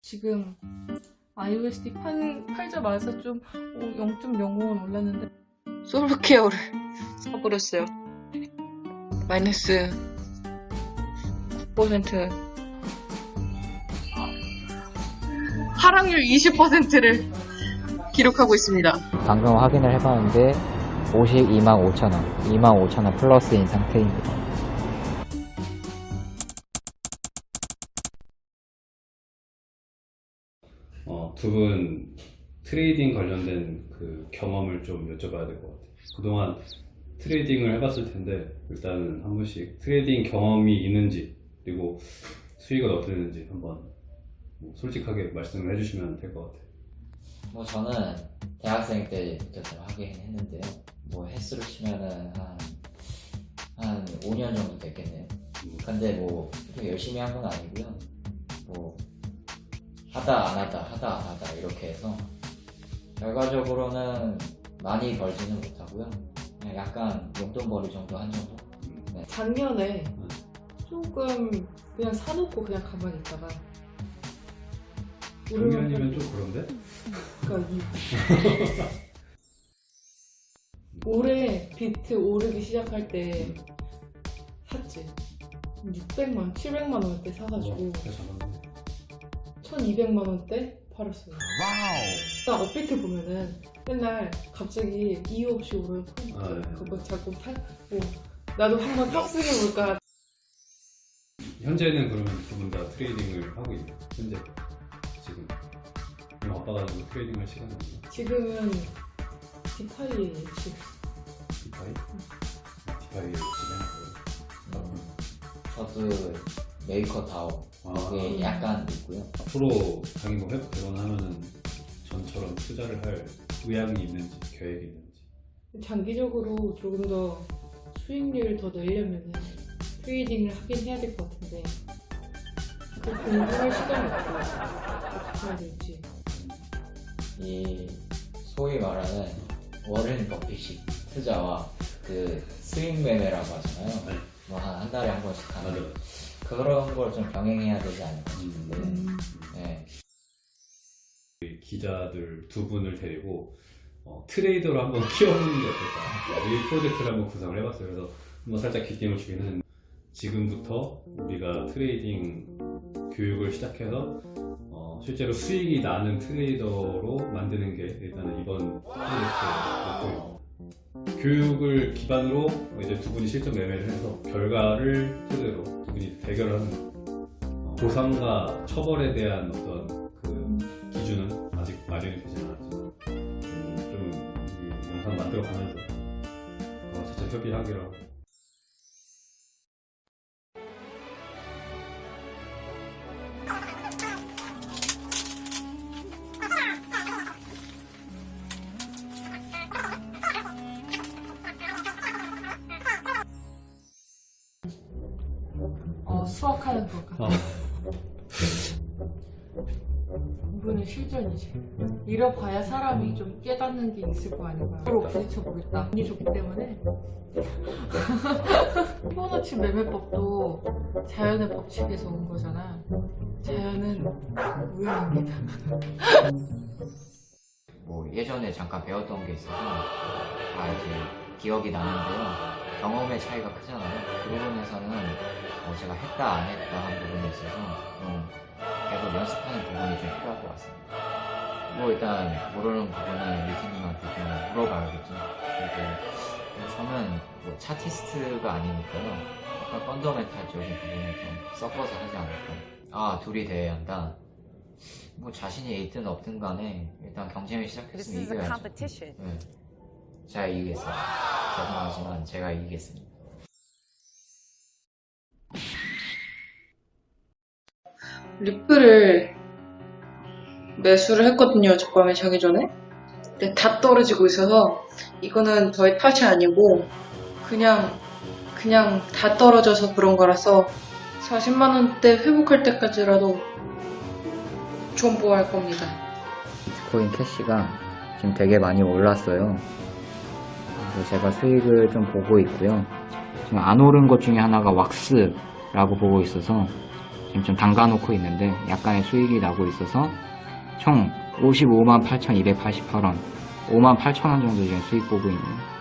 지금 iOSD 판, 팔자마자 좀 어, 0.05원 올랐는데 솔브케어를 사버렸어요. 마이너스 9% 하락률 20%를 기록하고 있습니다. 방금 확인을 해봤는데 52만 5천원 2만 5천원 플러스인 상태입니다 어, 두분 trading 관련된 그 경험을 좀 여쭤봐야 될 것 같아요. 그동안 trading을 해봤을 텐데 일단은 한 분씩 trading 경험이 있는지 그리고 수익은 어땠는지 한번 뭐 솔직하게 말씀을 해주시면 될 것 같아요. 뭐 저는 대학생 때부터 좀 하긴 했는데요 뭐 횟수로 치면은 한, 한 5년 정도 됐겠네요 근데 뭐 그렇게 열심히 한 건 아니고요 뭐 하다 안 하다 하다 안 하다 이렇게 해서 결과적으로는 많이 벌지는 못하고요. 그냥 약간 용돈벌이 정도 한 정도? 작년에 조금 그냥 사놓고 그냥 가만히 있다가 작년이면 좀 그런데? 그러니까 이 올해 비트 오르기 시작할 때 샀지. 600만, 700만 원대 사가지고. 어. 1200만 원대 팔았어요 나 업비트 보면은 맨날 갑자기 이유 없이 오르는 포인트 아, 네. 그거 자꾸 타, 뭐 나도 한번 탑승해볼까 현재는 그러면 두 분 다 trading을 하고 있나요? 현재 지금 너무 바빠가지고 trading 할 시간이 없나? 지금은 DeFi에 지금 DeFi? DeFi 진행하고요. 저도 Maker DAO 아, 그게 약간 있고요. 앞으로 당연히 뭐 회복되거나 하면은 전처럼 투자를 할 의향이 있는지 계획이 있는지. 장기적으로 조금 더 수익률을 더 내려면 trading을 하긴 해야 될 것 같은데 그 공부할 시간이 없고 어떻게 해야 될지. 이 소위 말하는 워렌 버핏식 투자와 그 스윙 매매라고 하잖아요. 네. 뭐 한 한 달에 한 번씩 맞아 하는 맞아 그런 걸 좀 병행해야 되지 않을까 싶은데. 음, 네. 우리 기자들 두 분을 데리고 어, trader로 한번 키워보는 게 어떨까. 이 프로젝트를 한번 구성을 해봤어요. 그래서 한번 살짝 기대를 주긴 했는데 지금부터 우리가 trading 교육을 시작해서 어, 실제로 수익이 나는 트레이더로 만드는 게 일단은 이번 프로젝트의 목표입니다 교육을 기반으로 이제 두 분이 실전 매매를 해서 결과를 토대로 두 분이 대결을 하는 거예요. 어, 보상과 처벌에 대한 어떤 그 기준은 아직 마련이 되지 않았지만 음, 좀이 영상 만들어 가면서 어, 진짜 협의하기로 어, 수학하는 것 같아 이분은 실전이지. 잃어봐야 사람이 좀 깨닫는 게 있을 거 아닌가. 서로 부딪혀 보겠다. 운이 좋기 때문에. 피보나치 매매법도 자연의 법칙에서 온 거잖아. 자연은 우연입니다. 뭐 예전에 잠깐 배웠던 게 있어서 다 이제 기억이 나는데요. 경험의 차이가 크잖아요. 그 부분에서는 뭐 제가 했다 안 했다 한 부분에 있어서 좀 계속 연습하는 부분이 좀 필요할 것 같습니다. 뭐 일단 모르는 부분은 리스님한테 좀 물어봐야겠죠. 그리고 저는 뭐 차티스트가 아니니까요. 약간 펀더멘탈적인 부분을 좀 섞어서 하지 않을까. 아 둘이 대회야 한다. 뭐 자신이 있든 없든 간에 일단 경쟁을 시작했으면 이겨야죠. 네. 제가 이기겠습니다. 죄송하지만 제가 이기겠습니다. 리플을 매수를 했거든요. 어젯밤에 자기 전에. 근데 다 떨어지고 있어서 이거는 저의 탓이 아니고 그냥 그냥 다 떨어져서 그런 거라서 40만 원대 회복할 때까지라도 존버할 겁니다. 비트코인 캐시가 지금 되게 많이 올랐어요. 그래서 제가 수익을 좀 보고 있고요. 지금 안 오른 것 중에 하나가 왁스라고 보고 있어서 지금 좀 담가 놓고 있는데 약간의 수익이 나고 있어서 총 55만 8,288원, 5만 8천 원 정도 지금 수익 보고 있네요.